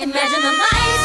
Imagine the mice.